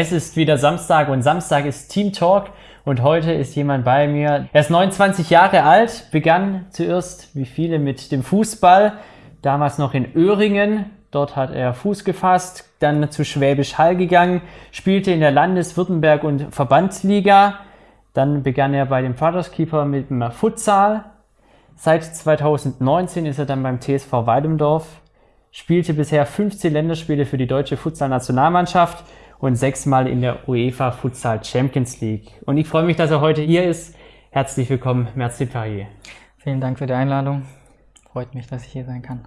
Es ist wieder Samstag und Samstag ist Team Talk und heute ist jemand bei mir. Er ist 29 Jahre alt, begann zuerst wie viele mit dem Fußball, damals noch in Öhringen. Dort hat er Fuß gefasst, dann zu Schwäbisch Hall gegangen, spielte in der Landeswürttemberg- und Verbandsliga. Dann begann er bei dem Vaterskeeper mit dem Futsal. Seit 2019 ist er dann beim TSV Weidemdorf, spielte bisher 15 Länderspiele für die deutsche Futsal-Nationalmannschaft und sechsmal in der UEFA Futsal Champions League. Und ich freue mich, dass er heute hier ist. Herzlich willkommen, Merci Perrier. Vielen Dank für die Einladung. Freut mich, dass ich hier sein kann.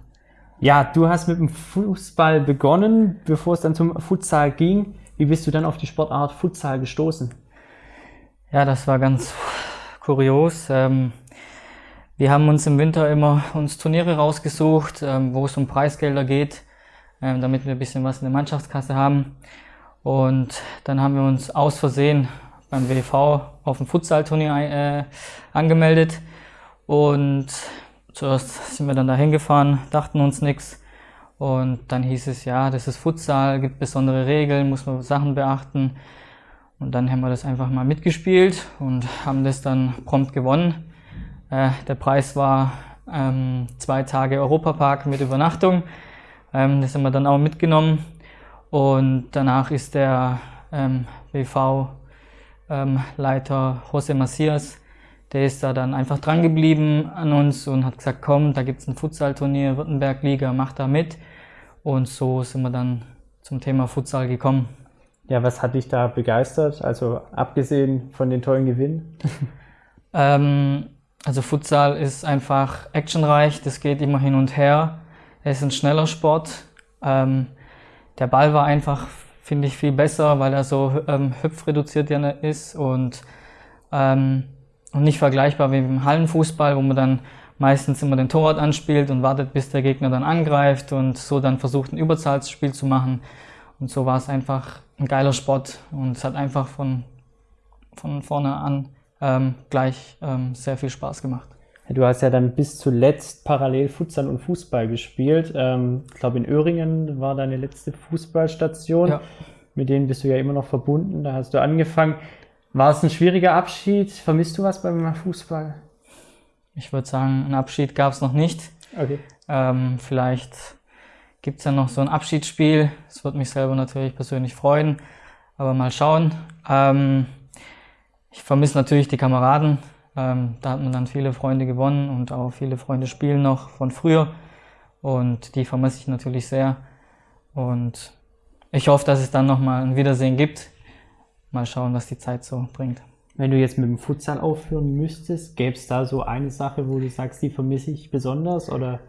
Ja, du hast mit dem Fußball begonnen, bevor es dann zum Futsal ging. Wie bist du dann auf die Sportart Futsal gestoßen? Ja, das war ganz kurios. Ähm, wir haben uns im Winter immer uns Turniere rausgesucht, ähm, wo es um Preisgelder geht, ähm, damit wir ein bisschen was in der Mannschaftskasse haben. Und dann haben wir uns aus Versehen beim WV auf dem Futsal-Turnier äh, angemeldet. Und zuerst sind wir dann da hingefahren, dachten uns nichts. Und dann hieß es, ja, das ist Futsal, gibt besondere Regeln, muss man Sachen beachten. Und dann haben wir das einfach mal mitgespielt und haben das dann prompt gewonnen. Äh, der Preis war ähm, zwei Tage Europapark mit Übernachtung. Ähm, das haben wir dann auch mitgenommen. Und danach ist der ähm, BV-Leiter ähm, José Macias, der ist da dann einfach dran geblieben an uns und hat gesagt, komm, da gibt es ein Futsal-Turnier, Württemberg-Liga, mach da mit. Und so sind wir dann zum Thema Futsal gekommen. Ja, was hat dich da begeistert? Also abgesehen von den tollen Gewinnen? ähm, also Futsal ist einfach actionreich, das geht immer hin und her. Es ist ein schneller Sport. Ähm, der Ball war einfach, finde ich, viel besser, weil er so ähm, hüpfreduziert ja ist und, ähm, und nicht vergleichbar wie im Hallenfußball, wo man dann meistens immer den Torwart anspielt und wartet, bis der Gegner dann angreift und so dann versucht, ein Überzahlsspiel zu machen. Und so war es einfach ein geiler Sport und es hat einfach von, von vorne an ähm, gleich ähm, sehr viel Spaß gemacht. Du hast ja dann bis zuletzt parallel Futsal und Fußball gespielt. Ähm, ich glaube, in Öhringen war deine letzte Fußballstation. Ja. Mit denen bist du ja immer noch verbunden. Da hast du angefangen. War es ein schwieriger Abschied? Vermisst du was beim Fußball? Ich würde sagen, einen Abschied gab es noch nicht. Okay. Ähm, vielleicht gibt es ja noch so ein Abschiedsspiel. Das würde mich selber natürlich persönlich freuen. Aber mal schauen. Ähm, ich vermisse natürlich die Kameraden. Ähm, da hat man dann viele Freunde gewonnen und auch viele Freunde spielen noch von früher. Und die vermisse ich natürlich sehr. Und ich hoffe, dass es dann nochmal ein Wiedersehen gibt. Mal schauen, was die Zeit so bringt. Wenn du jetzt mit dem Futsal aufhören müsstest, gäbe es da so eine Sache, wo du sagst, die vermisse ich besonders? Oder?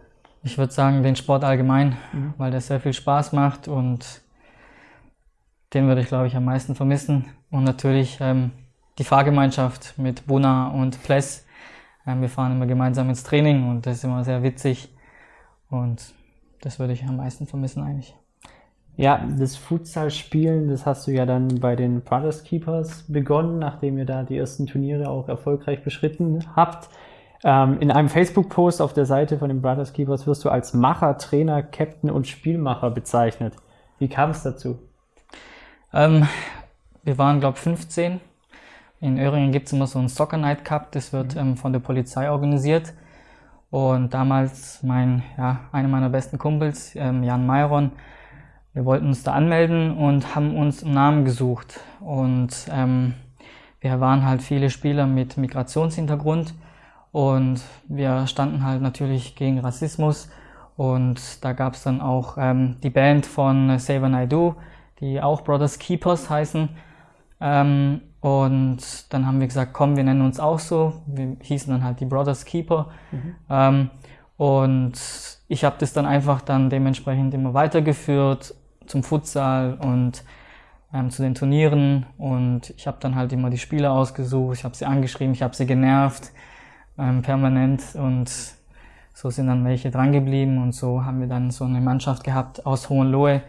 Ich würde sagen, den Sport allgemein, mhm. weil der sehr viel Spaß macht und den würde ich, glaube ich, am meisten vermissen. Und natürlich ähm, die Fahrgemeinschaft mit Buna und Pless. Ähm, wir fahren immer gemeinsam ins Training und das ist immer sehr witzig. Und das würde ich am meisten vermissen eigentlich. Ja, das Futsal-Spielen, das hast du ja dann bei den Brothers Keepers begonnen, nachdem ihr da die ersten Turniere auch erfolgreich beschritten habt. Ähm, in einem Facebook-Post auf der Seite von den Brothers Keepers wirst du als Macher, Trainer, Captain und Spielmacher bezeichnet. Wie kam es dazu? Ähm, wir waren, glaube ich, 15 in Öhringen gibt es immer so einen Soccer Night Cup, das wird mhm. ähm, von der Polizei organisiert. Und damals mein, ja, einer meiner besten Kumpels, ähm, Jan Mayron, wir wollten uns da anmelden und haben uns einen Namen gesucht. Und ähm, wir waren halt viele Spieler mit Migrationshintergrund und wir standen halt natürlich gegen Rassismus. Und da gab es dann auch ähm, die Band von Save Naidu, die auch Brothers Keepers heißen. Ähm, und dann haben wir gesagt, komm, wir nennen uns auch so. Wir hießen dann halt die Brothers Keeper. Mhm. Ähm, und ich habe das dann einfach dann dementsprechend immer weitergeführt zum Futsal und ähm, zu den Turnieren. Und ich habe dann halt immer die Spieler ausgesucht, ich habe sie angeschrieben, ich habe sie genervt ähm, permanent. Und so sind dann welche drangeblieben. Und so haben wir dann so eine Mannschaft gehabt aus Hohenlohe,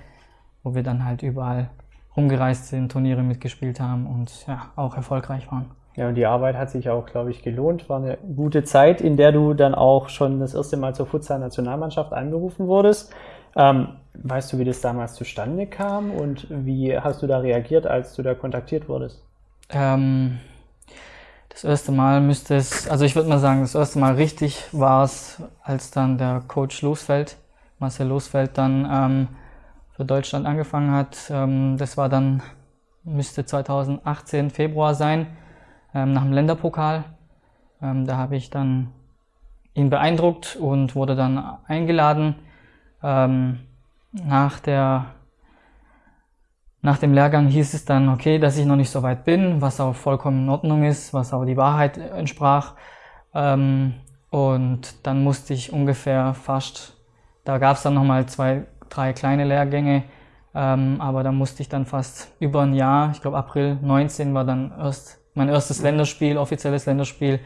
wo wir dann halt überall rumgereist sind, Turniere mitgespielt haben und ja, auch erfolgreich waren. Ja, und die Arbeit hat sich auch, glaube ich, gelohnt. War eine gute Zeit, in der du dann auch schon das erste Mal zur Futsal-Nationalmannschaft einberufen wurdest. Ähm, weißt du, wie das damals zustande kam und wie hast du da reagiert, als du da kontaktiert wurdest? Ähm, das erste Mal müsste es, also ich würde mal sagen, das erste Mal richtig war es, als dann der Coach Losfeld, Marcel Losfeld, dann ähm, für Deutschland angefangen hat. Ähm, das war dann, müsste 2018 Februar sein, ähm, nach dem Länderpokal. Ähm, da habe ich dann ihn beeindruckt und wurde dann eingeladen. Nach, der, nach dem Lehrgang hieß es dann, okay, dass ich noch nicht so weit bin, was auch vollkommen in Ordnung ist, was auch die Wahrheit entsprach. Und dann musste ich ungefähr fast, da gab es dann nochmal zwei, drei kleine Lehrgänge, ähm, aber da musste ich dann fast über ein Jahr, ich glaube April 19 war dann erst mein erstes Länderspiel, offizielles Länderspiel.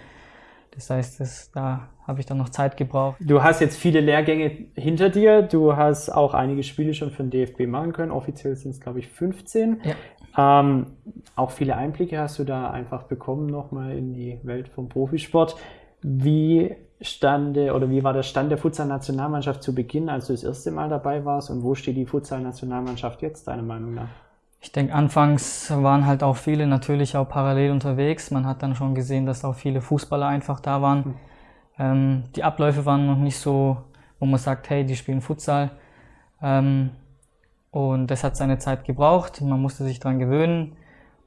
Das heißt, das, da habe ich dann noch Zeit gebraucht. Du hast jetzt viele Lehrgänge hinter dir. Du hast auch einige Spiele schon für den DFB machen können. Offiziell sind es, glaube ich, 15. Ja. Ähm, auch viele Einblicke hast du da einfach bekommen nochmal in die Welt vom Profisport. Wie stande oder wie war der Stand der Futsal-Nationalmannschaft zu Beginn, als du das erste Mal dabei warst und wo steht die Futsal-Nationalmannschaft jetzt, deiner Meinung nach? Ich denke, anfangs waren halt auch viele natürlich auch parallel unterwegs. Man hat dann schon gesehen, dass auch viele Fußballer einfach da waren. Mhm. Ähm, die Abläufe waren noch nicht so, wo man sagt, hey, die spielen Futsal. Ähm, und das hat seine Zeit gebraucht. Man musste sich daran gewöhnen.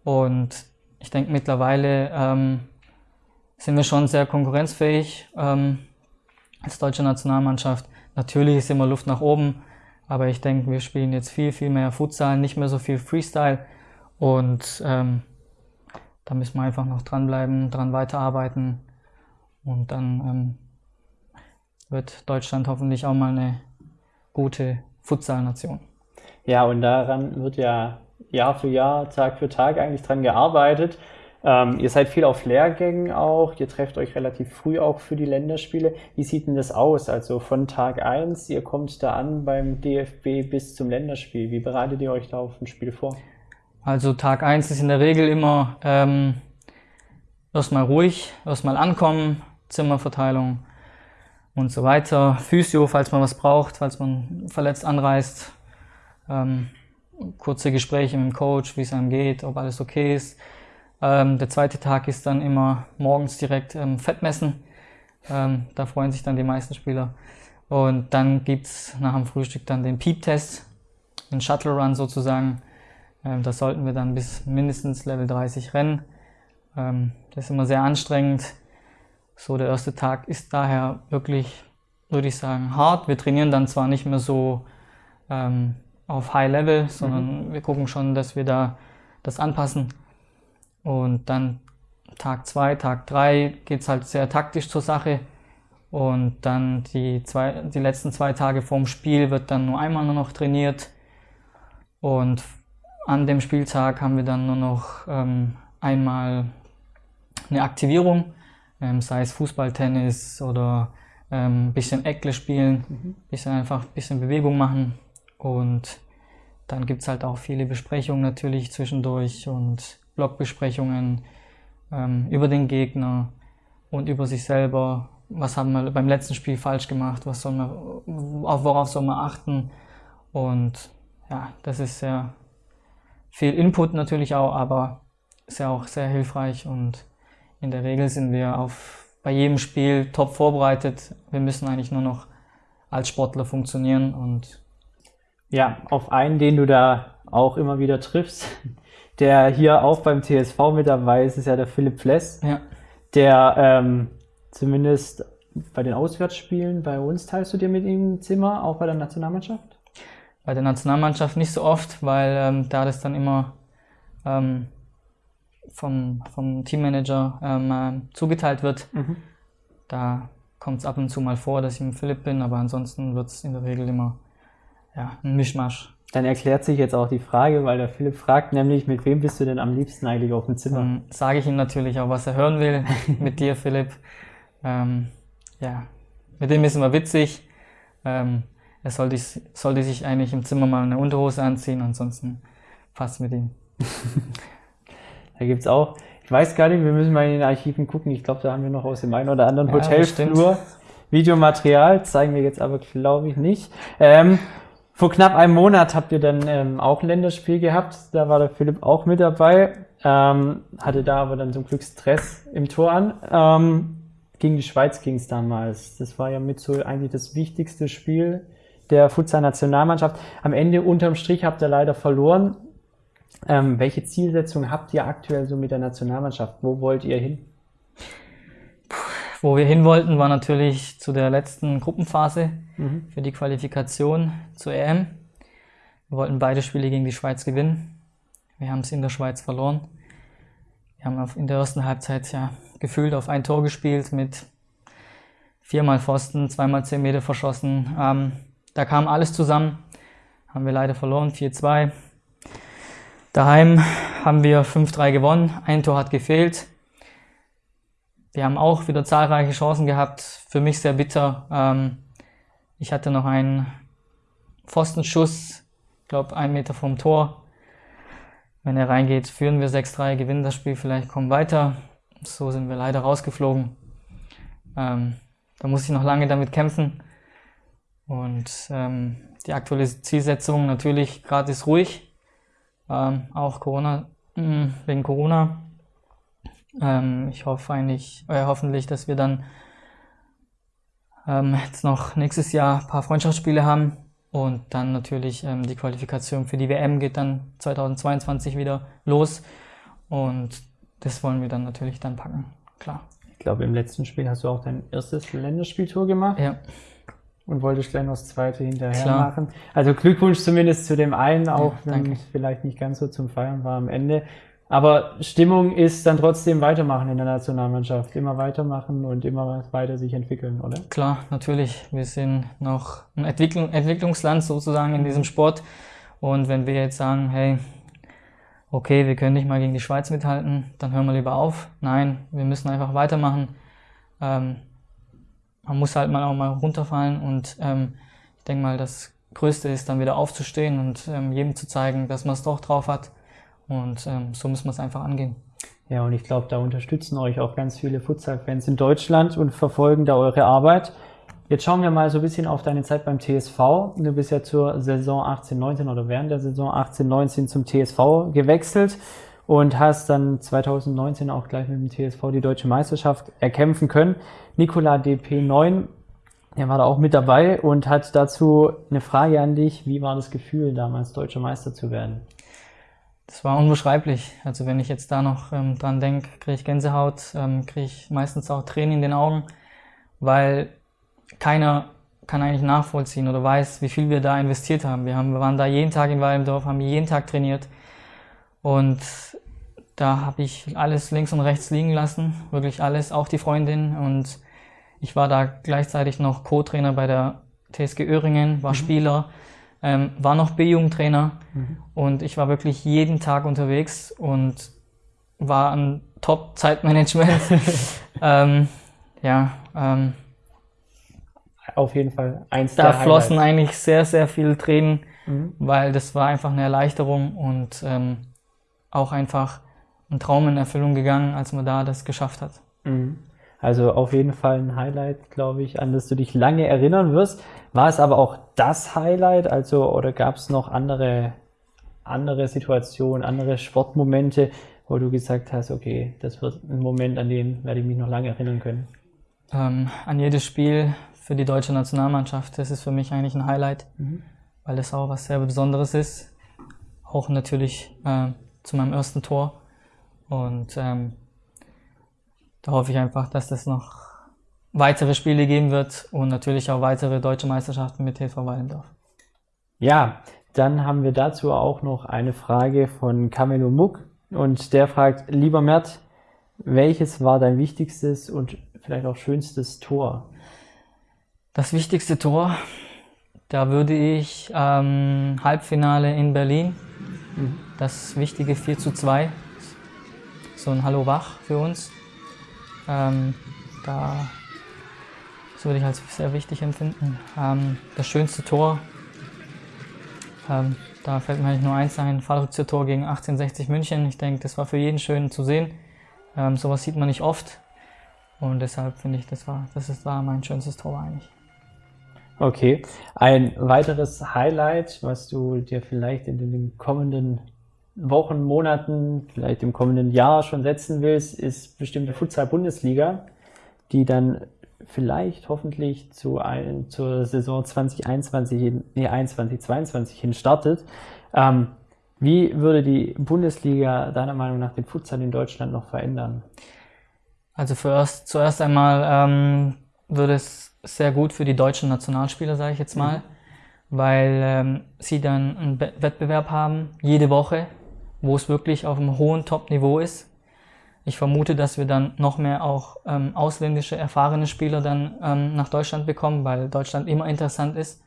Und ich denke, mittlerweile ähm, sind wir schon sehr konkurrenzfähig ähm, als deutsche Nationalmannschaft. Natürlich ist immer Luft nach oben. Aber ich denke, wir spielen jetzt viel, viel mehr Futsal, nicht mehr so viel Freestyle. Und ähm, da müssen wir einfach noch dranbleiben, dran weiterarbeiten. Und dann ähm, wird Deutschland hoffentlich auch mal eine gute Futsal-Nation. Ja, und daran wird ja Jahr für Jahr, Tag für Tag eigentlich dran gearbeitet. Ähm, ihr seid viel auf Lehrgängen auch, ihr trefft euch relativ früh auch für die Länderspiele. Wie sieht denn das aus? Also von Tag 1, ihr kommt da an beim DFB bis zum Länderspiel. Wie bereitet ihr euch da auf ein Spiel vor? Also Tag 1 ist in der Regel immer ähm, erstmal ruhig, erstmal ankommen, Zimmerverteilung und so weiter. Physio, falls man was braucht, falls man verletzt anreist. Ähm, kurze Gespräche mit dem Coach, wie es einem geht, ob alles okay ist. Ähm, der zweite Tag ist dann immer morgens direkt ähm, Fettmessen. Ähm, da freuen sich dann die meisten Spieler. Und dann gibt's nach dem Frühstück dann den Peep-Test, den Shuttle Run sozusagen. Ähm, da sollten wir dann bis mindestens Level 30 rennen. Ähm, das ist immer sehr anstrengend. So, der erste Tag ist daher wirklich, würde ich sagen, hart. Wir trainieren dann zwar nicht mehr so ähm, auf High Level, sondern mhm. wir gucken schon, dass wir da das anpassen. Und dann Tag zwei, Tag drei geht es halt sehr taktisch zur Sache. Und dann die, zwei, die letzten zwei Tage vorm Spiel wird dann nur einmal nur noch trainiert. Und an dem Spieltag haben wir dann nur noch ähm, einmal eine Aktivierung, ähm, sei es Fußball, Tennis oder ein ähm, bisschen Eckle spielen, mhm. bisschen einfach ein bisschen Bewegung machen. Und dann gibt es halt auch viele Besprechungen natürlich zwischendurch und Blogbesprechungen ähm, über den Gegner und über sich selber. Was haben wir beim letzten Spiel falsch gemacht? Was soll man, auf worauf soll man achten? Und ja, das ist sehr viel Input natürlich auch, aber ist ja auch sehr hilfreich und in der Regel sind wir auf, bei jedem Spiel top vorbereitet. Wir müssen eigentlich nur noch als Sportler funktionieren und ja, auf einen, den du da auch immer wieder triffst, der hier auch beim TSV mit dabei ist, ist ja der Philipp Fless, ja. der ähm, zumindest bei den Auswärtsspielen bei uns teilst du dir mit ihm ein Zimmer, auch bei der Nationalmannschaft? Bei der Nationalmannschaft nicht so oft, weil ähm, da das dann immer ähm, vom, vom Teammanager ähm, äh, zugeteilt wird. Mhm. Da kommt es ab und zu mal vor, dass ich mit Philipp bin, aber ansonsten wird es in der Regel immer ja, ein Mischmasch. Dann erklärt sich jetzt auch die Frage, weil der Philipp fragt nämlich, mit wem bist du denn am liebsten eigentlich auf dem Zimmer? Dann sage ich ihm natürlich auch, was er hören will. mit dir, Philipp. Ähm, ja, mit dem ist immer witzig. Ähm, er sollte, sollte sich eigentlich im Zimmer mal eine Unterhose anziehen, ansonsten passt mit ihm. da gibt's auch, ich weiß gar nicht, wir müssen mal in den Archiven gucken. Ich glaube, da haben wir noch aus dem einen oder anderen ja, Hotelflur Videomaterial, zeigen wir jetzt aber, glaube ich, nicht. Ähm, Vor knapp einem Monat habt ihr dann ähm, auch ein Länderspiel gehabt. Da war der Philipp auch mit dabei. Ähm, hatte da aber dann zum Glück Stress im Tor an. Ähm, gegen die Schweiz ging es damals. Das war ja mit so eigentlich das wichtigste Spiel der Futsal-Nationalmannschaft. Am Ende unterm Strich habt ihr leider verloren. Ähm, welche Zielsetzung habt ihr aktuell so mit der Nationalmannschaft? Wo wollt ihr hin? Wo wir hin wollten, war natürlich zu der letzten Gruppenphase mhm. für die Qualifikation zur EM. Wir wollten beide Spiele gegen die Schweiz gewinnen. Wir haben es in der Schweiz verloren. Wir haben in der ersten Halbzeit ja gefühlt auf ein Tor gespielt mit viermal Pfosten, zweimal zehn Meter verschossen. Ähm, da kam alles zusammen. Haben wir leider verloren, 4-2. Daheim haben wir 5-3 gewonnen. Ein Tor hat gefehlt. Wir haben auch wieder zahlreiche Chancen gehabt. Für mich sehr bitter. Ähm, ich hatte noch einen Pfostenschuss, ich glaube, einen Meter vom Tor. Wenn er reingeht, führen wir 6-3, gewinnen das Spiel, vielleicht kommen weiter. So sind wir leider rausgeflogen. Ähm, da muss ich noch lange damit kämpfen. Und ähm, die aktuelle Zielsetzung natürlich gerade ist ruhig. Ähm, auch Corona, mh, wegen Corona ähm, ich hoffe eigentlich, äh, hoffentlich, dass wir dann ähm, jetzt noch nächstes Jahr ein paar Freundschaftsspiele haben und dann natürlich ähm, die Qualifikation für die WM geht dann 2022 wieder los und das wollen wir dann natürlich dann packen, klar. Ich glaube, im letzten Spiel hast du auch dein erstes Länderspieltour gemacht. Ja. Und wolltest gleich noch das zweite hinterher Klar. machen. Also Glückwunsch zumindest zu dem einen, auch ja, wenn es vielleicht nicht ganz so zum Feiern war am Ende. Aber Stimmung ist dann trotzdem weitermachen in der Nationalmannschaft. Immer weitermachen und immer weiter sich entwickeln, oder? Klar, natürlich. Wir sind noch ein Entwicklung, Entwicklungsland sozusagen in diesem Sport. Und wenn wir jetzt sagen, hey, okay, wir können nicht mal gegen die Schweiz mithalten, dann hören wir lieber auf. Nein, wir müssen einfach weitermachen. Ähm, man muss halt mal auch mal runterfallen und ähm, ich denke mal, das Größte ist dann wieder aufzustehen und ähm, jedem zu zeigen, dass man es doch drauf hat und ähm, so muss man es einfach angehen. Ja, und ich glaube, da unterstützen euch auch ganz viele Futsal-Fans in Deutschland und verfolgen da eure Arbeit. Jetzt schauen wir mal so ein bisschen auf deine Zeit beim TSV. Du bist ja zur Saison 18-19 oder während der Saison 18-19 zum TSV gewechselt und hast dann 2019 auch gleich mit dem TSV die deutsche Meisterschaft erkämpfen können. Nikola DP9, der war da auch mit dabei und hat dazu eine Frage an dich. Wie war das Gefühl, damals deutscher Meister zu werden? Das war unbeschreiblich. Also wenn ich jetzt da noch ähm, dran denke, kriege ich Gänsehaut, ähm, kriege ich meistens auch Tränen in den Augen, weil keiner kann eigentlich nachvollziehen oder weiß, wie viel wir da investiert haben. Wir, haben, wir waren da jeden Tag in Walmdorf, haben jeden Tag trainiert und da habe ich alles links und rechts liegen lassen, wirklich alles, auch die Freundin und ich war da gleichzeitig noch Co-Trainer bei der TSG Öhringen, war mhm. Spieler ähm, war noch B-Jugendtrainer mhm. und ich war wirklich jeden Tag unterwegs und war ein Top-Zeitmanagement. ähm, ja, ähm, auf jeden Fall eins Da flossen eigentlich sehr, sehr viele Tränen, mhm. weil das war einfach eine Erleichterung und ähm, auch einfach ein Traum in Erfüllung gegangen, als man da das geschafft hat. Mhm. Also auf jeden Fall ein Highlight, glaube ich, an das du dich lange erinnern wirst. War es aber auch das Highlight, also oder gab es noch andere, andere Situationen, andere Sportmomente, wo du gesagt hast, okay, das wird ein Moment, an den werde ich mich noch lange erinnern können? Ähm, an jedes Spiel für die deutsche Nationalmannschaft, das ist für mich eigentlich ein Highlight, mhm. weil das auch was sehr Besonderes ist. Auch natürlich äh, zu meinem ersten Tor. Und ähm, da hoffe ich einfach, dass das noch weitere Spiele geben wird und natürlich auch weitere deutsche Meisterschaften mit TV Wallendorf. Ja, dann haben wir dazu auch noch eine Frage von Kamelo Muck und der fragt, lieber Mert, welches war dein wichtigstes und vielleicht auch schönstes Tor? Das wichtigste Tor, da würde ich ähm, Halbfinale in Berlin, mhm. das wichtige 4 zu 2, so ein Hallo Wach für uns. Ähm, da das würde ich als sehr wichtig empfinden. Ähm, das schönste Tor, ähm, da fällt mir eigentlich nur eins ein, Fallrückzieher-Tor gegen 1860 München. Ich denke, das war für jeden schön zu sehen. Ähm, sowas sieht man nicht oft. Und deshalb finde ich, das war, das ist, war mein schönstes Tor eigentlich. Okay. Ein weiteres Highlight, was du dir vielleicht in den kommenden Wochen, Monaten, vielleicht im kommenden Jahr schon setzen willst, ist bestimmte Futsal-Bundesliga, die dann vielleicht hoffentlich zu ein, zur Saison 2021, nee, 21, 22 hin startet. Ähm, wie würde die Bundesliga deiner Meinung nach den Futsal in Deutschland noch verändern? Also zuerst, zuerst einmal ähm, würde es sehr gut für die deutschen Nationalspieler, sage ich jetzt mal, mhm. weil ähm, sie dann einen Wettbewerb haben, jede Woche, wo es wirklich auf einem hohen Top-Niveau ist. Ich vermute, dass wir dann noch mehr auch ähm, ausländische erfahrene Spieler dann ähm, nach Deutschland bekommen, weil Deutschland immer interessant ist.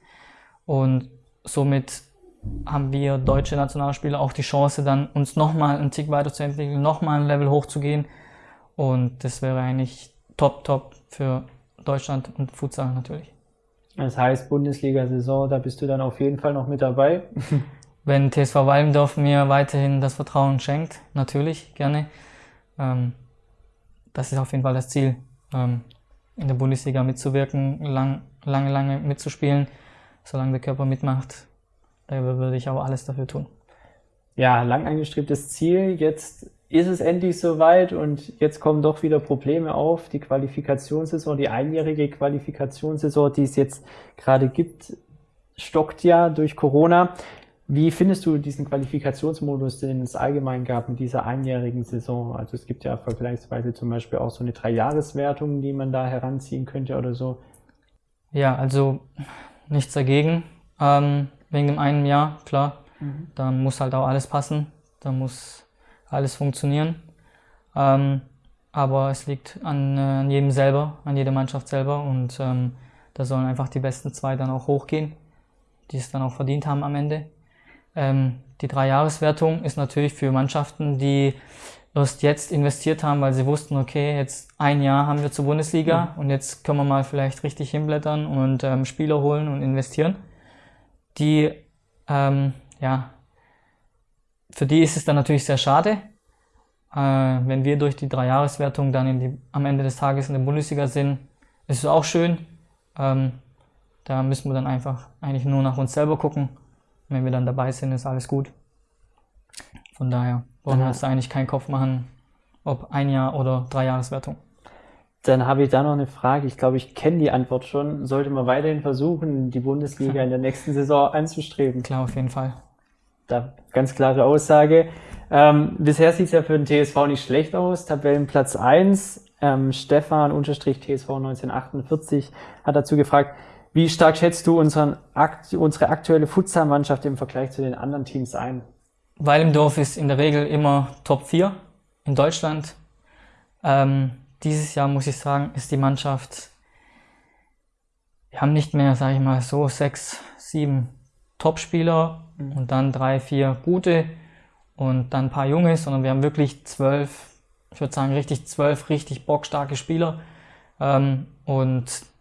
Und somit haben wir deutsche Nationalspieler auch die Chance, dann uns nochmal einen Tick weiterzuentwickeln, nochmal ein Level hochzugehen. Und das wäre eigentlich top, top für Deutschland und Futsal natürlich. Das heißt, Bundesliga-Saison, da bist du dann auf jeden Fall noch mit dabei. Wenn TSV Walmdorf mir weiterhin das Vertrauen schenkt, natürlich, gerne. Ähm, das ist auf jeden Fall das Ziel, ähm, in der Bundesliga mitzuwirken, lang, lange, lange mitzuspielen, solange der Körper mitmacht. Da würde ich auch alles dafür tun. Ja, lang angestrebtes Ziel. Jetzt ist es endlich soweit und jetzt kommen doch wieder Probleme auf. Die Qualifikationssaison, die einjährige Qualifikationssaison, die es jetzt gerade gibt, stockt ja durch Corona. Wie findest du diesen Qualifikationsmodus, den es allgemein gab mit dieser einjährigen Saison? Also es gibt ja vergleichsweise zum Beispiel auch so eine Dreijahreswertung, die man da heranziehen könnte oder so. Ja, also nichts dagegen. Ähm, wegen dem einen Jahr, klar. Mhm. Da muss halt auch alles passen. Da muss alles funktionieren. Ähm, aber es liegt an, äh, an, jedem selber, an jeder Mannschaft selber und ähm, da sollen einfach die besten zwei dann auch hochgehen, die es dann auch verdient haben am Ende. Ähm, die Dreijahreswertung ist natürlich für Mannschaften, die erst jetzt investiert haben, weil sie wussten, okay, jetzt ein Jahr haben wir zur Bundesliga mhm. und jetzt können wir mal vielleicht richtig hinblättern und ähm, Spieler holen und investieren. Die, ähm, ja, für die ist es dann natürlich sehr schade, äh, wenn wir durch die Dreijahreswertung dann in die, am Ende des Tages in der Bundesliga sind. Ist es auch schön. Ähm, da müssen wir dann einfach eigentlich nur nach uns selber gucken wenn wir dann dabei sind, ist alles gut. Von daher brauchen wir uns da eigentlich keinen Kopf machen, ob ein Jahr oder drei Jahreswertung. Dann habe ich da noch eine Frage. Ich glaube, ich kenne die Antwort schon. Sollte man weiterhin versuchen, die Bundesliga in der nächsten Saison anzustreben? Klar, auf jeden Fall. Da ganz klare Aussage. Ähm, bisher sieht es ja für den TSV nicht schlecht aus. Tabellenplatz 1. Ähm, Stefan unterstrich TSV 1948 hat dazu gefragt, wie stark schätzt du unseren, unsere aktuelle Futsal-Mannschaft im Vergleich zu den anderen Teams ein? Weil im Dorf ist in der Regel immer Top 4 in Deutschland. Ähm, dieses Jahr muss ich sagen, ist die Mannschaft, wir haben nicht mehr, sage ich mal, so sechs, sieben Top-Spieler mhm. und dann drei, vier gute und dann ein paar Junge, sondern wir haben wirklich zwölf, ich würde sagen, richtig zwölf richtig bockstarke Spieler. Ähm, und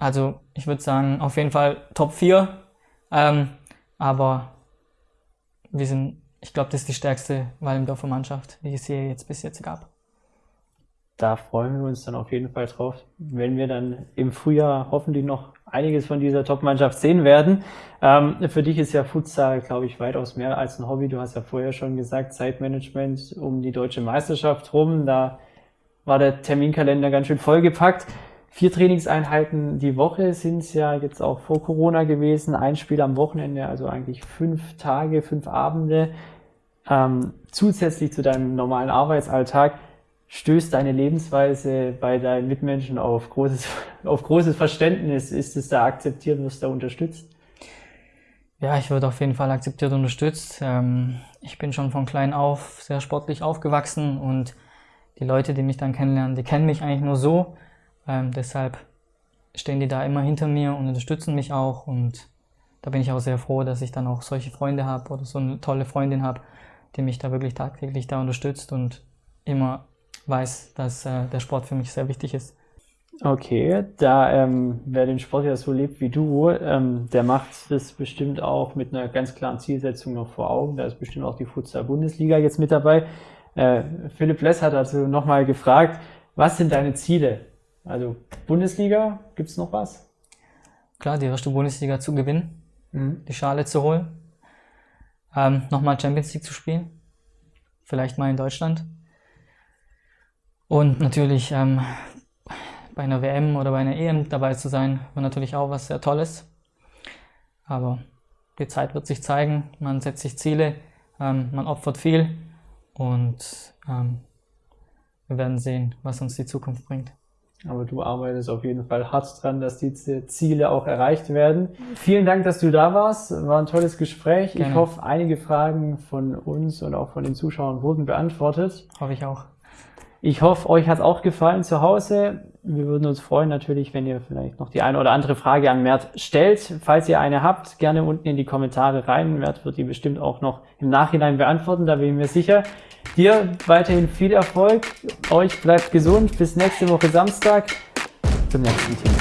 also ich würde sagen, auf jeden Fall Top 4. Ähm, aber wir sind, ich glaube, das ist die stärkste Walmdorfer Mannschaft, die es hier jetzt bis jetzt gab. Da freuen wir uns dann auf jeden Fall drauf, wenn wir dann im Frühjahr hoffentlich noch einiges von dieser Top-Mannschaft sehen werden. Ähm, für dich ist ja Futsal, glaube ich, weitaus mehr als ein Hobby. Du hast ja vorher schon gesagt, Zeitmanagement um die deutsche Meisterschaft rum. Da war der Terminkalender ganz schön vollgepackt. Vier Trainingseinheiten die Woche sind es ja jetzt auch vor Corona gewesen. Ein Spiel am Wochenende, also eigentlich fünf Tage, fünf Abende. Ähm, zusätzlich zu deinem normalen Arbeitsalltag stößt deine Lebensweise bei deinen Mitmenschen auf großes, auf großes Verständnis. Ist es da akzeptiert, wirst du da unterstützt? Ja, ich würde auf jeden Fall akzeptiert und unterstützt. Ähm, ich bin schon von klein auf sehr sportlich aufgewachsen und die Leute, die mich dann kennenlernen, die kennen mich eigentlich nur so. Ähm, deshalb stehen die da immer hinter mir und unterstützen mich auch und da bin ich auch sehr froh, dass ich dann auch solche Freunde habe oder so eine tolle Freundin habe, die mich da wirklich tagtäglich da unterstützt und immer weiß, dass äh, der Sport für mich sehr wichtig ist. Okay, da ähm, wer den Sport ja so lebt wie du, ähm, der macht das bestimmt auch mit einer ganz klaren Zielsetzung noch vor Augen. Da ist bestimmt auch die Futsal-Bundesliga jetzt mit dabei. Äh, Philipp Less hat also nochmal gefragt, was sind deine Ziele also Bundesliga, gibt es noch was? klar, die erste Bundesliga zu gewinnen, mhm. die Schale zu holen, ähm, nochmal Champions League zu spielen, vielleicht mal in Deutschland. Und natürlich ähm, bei einer WM oder bei einer EM dabei zu sein, war natürlich auch was sehr Tolles. Aber die Zeit wird sich zeigen, man setzt sich Ziele, ähm, man opfert viel und ähm, wir werden sehen, was uns die Zukunft bringt. Aber du arbeitest auf jeden Fall hart dran, dass diese Ziele auch erreicht werden. Vielen Dank, dass du da warst. War ein tolles Gespräch. Gerne. Ich hoffe, einige Fragen von uns und auch von den Zuschauern wurden beantwortet. Hoffe ich auch. Ich hoffe, euch hat es auch gefallen zu Hause. Wir würden uns freuen natürlich, wenn ihr vielleicht noch die eine oder andere Frage an Mert stellt. Falls ihr eine habt, gerne unten in die Kommentare rein. Mert wird die bestimmt auch noch im Nachhinein beantworten, da bin ich mir sicher. Dir weiterhin viel Erfolg. Euch bleibt gesund. Bis nächste Woche Samstag zum nächsten Thema.